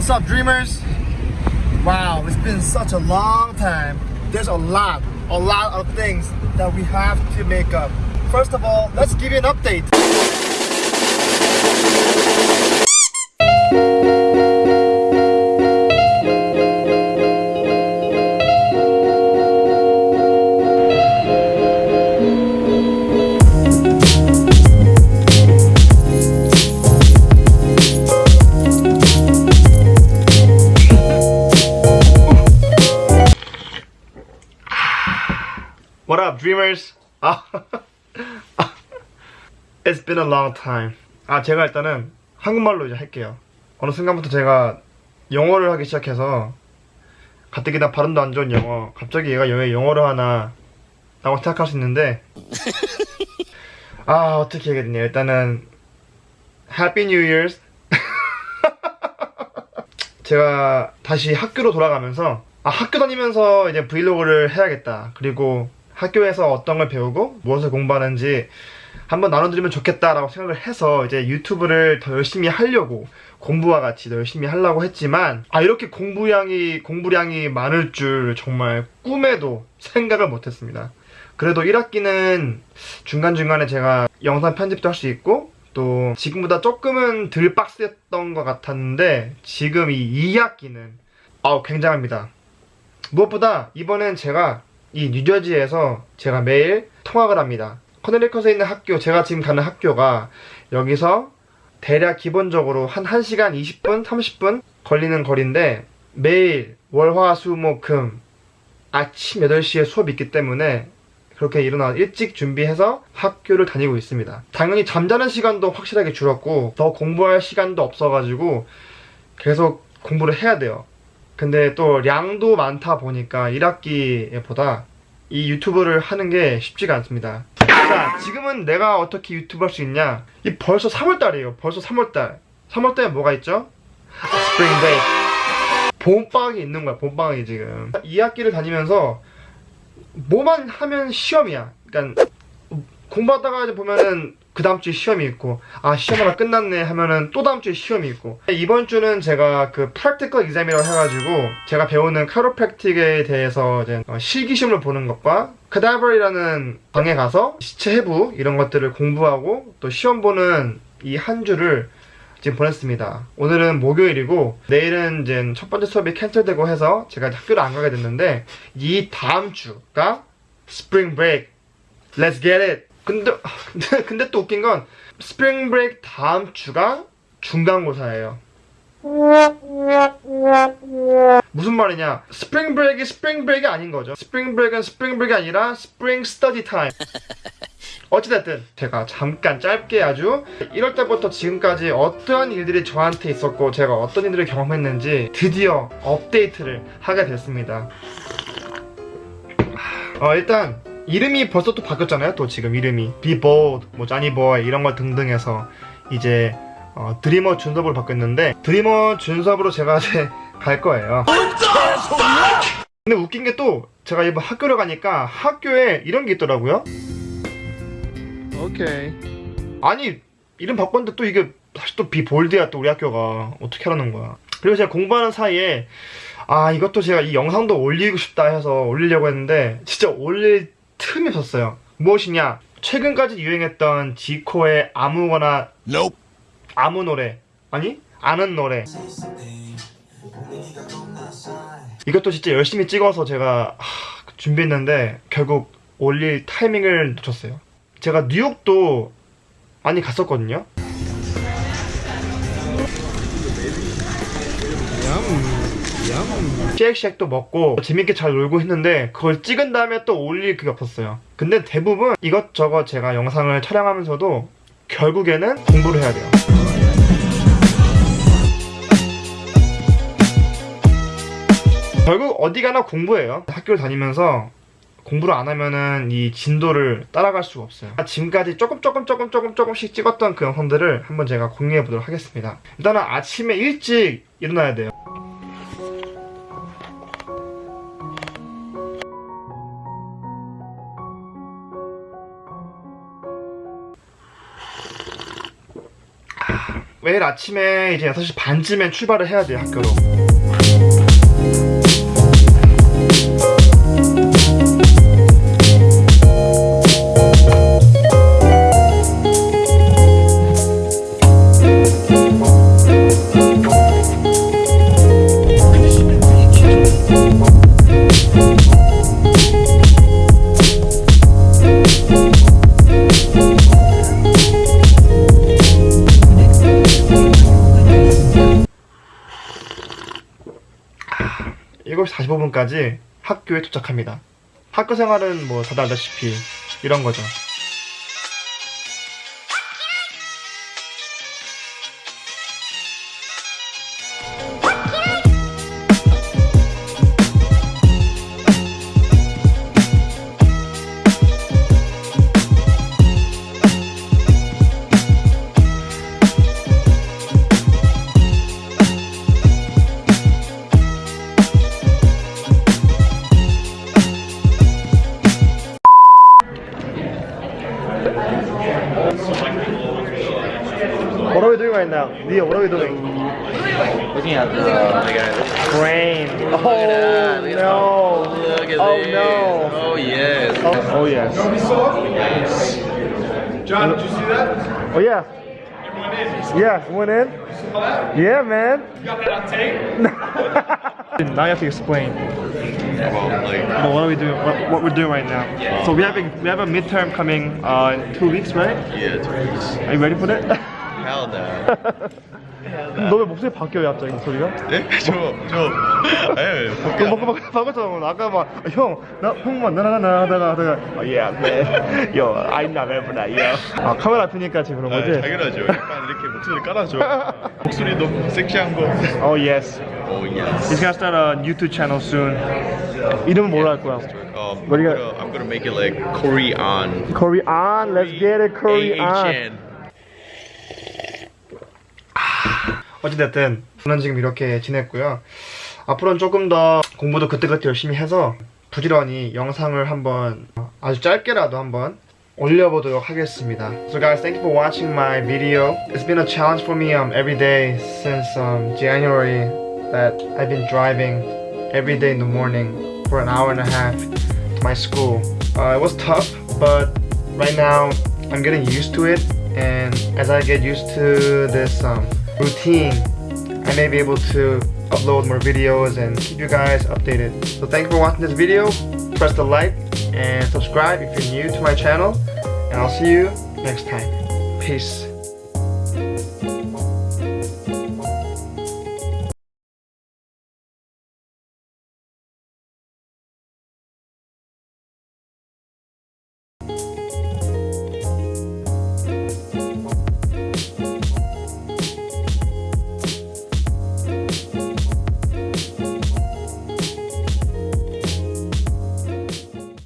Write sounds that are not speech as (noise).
What's up, dreamers? Wow, it's been such a long time. There's a lot, a lot of things that we have to make up. First of all, let's give you an update. What up, dreamers? 아, (laughs) It's been a long time. 아, 제가 일단은 한국말로 이제 할게요. 어느 순간부터 제가 영어를 하기 시작해서 가뜩이나 발음도 안 좋은 영어, 갑자기 얘가 왜 영어를 하나 라고 생각할 수 있는데 아, 어떻게 해야 되냐. 일단은 Happy New Year's. (laughs) 제가 다시 학교로 돌아가면서 아, 학교 다니면서 이제 브이로그를 해야겠다. 그리고 학교에서 어떤 걸 배우고 무엇을 공부하는지 한번 나눠드리면 좋겠다라고 생각을 해서 이제 유튜브를 더 열심히 하려고 공부와 같이 더 열심히 하려고 했지만 아 이렇게 공부량이 공부량이 많을 줄 정말 꿈에도 생각을 못했습니다. 그래도 1학기는 중간중간에 제가 영상 편집도 할 수 있고 또 지금보다 조금은 덜 빡셌던 것 같았는데 지금 이 2학기는 아우 굉장합니다. 무엇보다 이번엔 제가 이 뉴저지에서 제가 매일 통학을 합니다. 커네리컷에 있는 학교, 제가 지금 가는 학교가 여기서 대략 기본적으로 한 1시간 20분, 30분 걸리는 거리인데 매일 월, 화, 수, 목, 금 아침 8시에 수업이 있기 때문에 그렇게 일어나 일찍 준비해서 학교를 다니고 있습니다. 당연히 잠자는 시간도 확실하게 줄었고 더 공부할 시간도 없어가지고 계속 공부를 해야 돼요. 근데 또 량도 많다 보니까 1학기보다 이 유튜브를 하는 게 쉽지가 않습니다. 자, 지금은 내가 어떻게 유튜브 할 수 있냐? 이 벌써 3월달이에요. 벌써 3월달. 3월달에 뭐가 있죠? Spring break. 봄방학이 있는 거야, 봄방학이 지금. 2학기를 다니면서 뭐만 하면 시험이야. 그러니까 공부하다가 보면은 그 다음 주에 시험이 있고 아 시험 하나 끝났네 하면은 또 다음 주에 시험이 있고. 이번 주는 제가 그 practical exam이라고 해가지고 제가 배우는 카이로프랙틱에 대해서 이제 어, 실기 시험을 보는 것과 cadaver이라는 방에 가서 시체 해부 이런 것들을 공부하고 또 시험 보는 이 한 주를 지금 보냈습니다. 오늘은 목요일이고 내일은 이제 첫 번째 수업이 cancel되고 해서 제가 학교를 안 가게 됐는데 이 다음 주가 spring break Let's get it 근데, (laughs) 근데, 또 웃긴 건 spring break 다음 주가 중간고사예요. 무슨 말이냐? Spring break이 spring break이 아닌 거죠. Spring break는 spring break이 아니라 spring study time. 어찌됐든 제가 잠깐 짧게 아주 1월 때부터 지금까지 어떠한 일들이 저한테 있었고 제가 어떤 일들을 경험했는지 드디어 업데이트를 하게 됐습니다. 어, 일단 이름이 벌써 또 바뀌었잖아요. 또 지금 이름이 Be Bold, 뭐 쟈니 보이 이런 걸 등등 해서 이제 어, 드리머 준섭으로 바뀌었는데 드리머 준섭으로 제가 이제 (laughs) 갈 거예요. 근데 웃긴 게 또 제가 이번 학교를 가니까 학교에 이런 게 있더라고요. 오케이. 아니 이름 바꿨는데 또 이게 다시 또 비볼드야 또 우리 학교가 어떻게 하라는 거야. 그리고 제가 공부하는 사이에 아 이것도 제가 이 영상도 올리고 싶다 해서 올리려고 했는데 진짜 올릴 틈이 없었어요. 무엇이냐? 최근까지 유행했던 지코의 아무거나 Nope. 아무 노래 아니 아는 노래 이것도 진짜 열심히 찍어서 제가 하, 준비했는데 결국 올릴 타이밍을 놓쳤어요. 제가 뉴욕도 많이 갔었거든요. 쉐 익쉐익도 먹고 재밌게 잘 놀고 했는데 그걸 찍은 다음에 또 올릴 그게 없었어요. 근데 대부분 이것저것 제가 영상을 촬영하면서도 결국에는 공부를 해야 돼요. 결국 어디 가나 공부해요. 학교를 다니면서 공부를 안 하면은 이 진도를 따라갈 수가 없어요. 지금까지 조금 조금 조금 조금 조금씩 찍었던 그 영상들을 한번 제가 공유해 보도록 하겠습니다. 일단은 아침에 일찍 일어나야 돼요. 매일 아침에 이제 6시 반쯤에 출발을 해야 돼요 학교로 일곱 시 45분까지 학교에 도착합니다. 학교 생활은 뭐 다들 알다시피 이런 거죠. Now? Leo, what are we doing? Looking at the, the guy. Brain. Look at look at Oh that. no. Look at Oh, this. no. Oh yes. Oh, oh yes. John, did you see that? Oh yeah. Everyone in. Yeah, went in. Saw that? Yeah, man. You got that on tape? (laughs) now you have to explain. Well, like, Well, what are we doing? What, what we're doing right now? So we have a, we have a midterm coming uh, in two weeks, right? yeah, two weeks. Are you ready for that? (laughs) Hell no. 너 왜 목소리 바뀌어요 갑자기 소리가? 네? 저, 저, 아니, 그 뭐, 뭐, 바꿨잖아 아까 막 형 나 형만 나나나 하다가 하다가 어, yeah man yo I'm not that yo 아 카메라 앞이니까 지금 그런 아, 거지? 당연하죠. 약간 이렇게 목소리 깔아줘. 목소리 너무 섹시한 거. Oh yes Oh He's yes. gonna start a YouTube channel soon 이름은 뭐로 할 거야? Um, What do you gonna, I'm gonna make it like Korean. Korean let's get it Korean 어찌됐든 저는 지금 이렇게 지냈고요 앞으로는 조금 더 공부도 그때그때 열심히 해서 부지런히 영상을 한번 아주 짧게라도 한번 올려보도록 하겠습니다 So guys thank you for watching my video It's been a challenge for me um, every day since um, January that I've been driving every day in the morning for an hour and a half to my school uh, It was tough but right now I'm getting used to it and as I get used to this um, routine. I may be able to upload more videos and keep you guys updated. So thank you for watching this video. Press the like and subscribe if you're new to my channel. And I'll see you next time. Peace